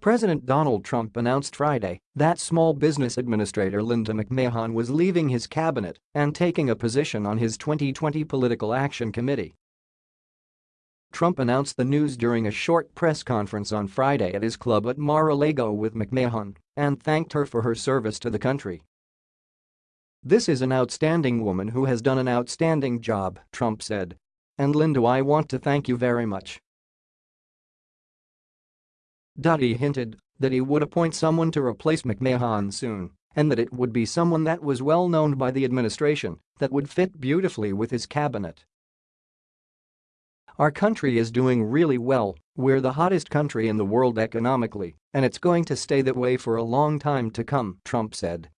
President Donald Trump announced Friday that Small Business Administrator Linda McMahon was leaving his cabinet and taking a position on his 2020 Political Action Committee. Trump announced the news during a short press conference on Friday at his club at Mar-a-Lago with McMahon and thanked her for her service to the country. This is an outstanding woman who has done an outstanding job, Trump said. And Linda I want to thank you very much. He hinted that he would appoint someone to replace McMahon soon and that it would be someone that was well known by the administration that would fit beautifully with his cabinet. Our country is doing really well, we're the hottest country in the world economically, and it's going to stay that way for a long time to come, Trump said.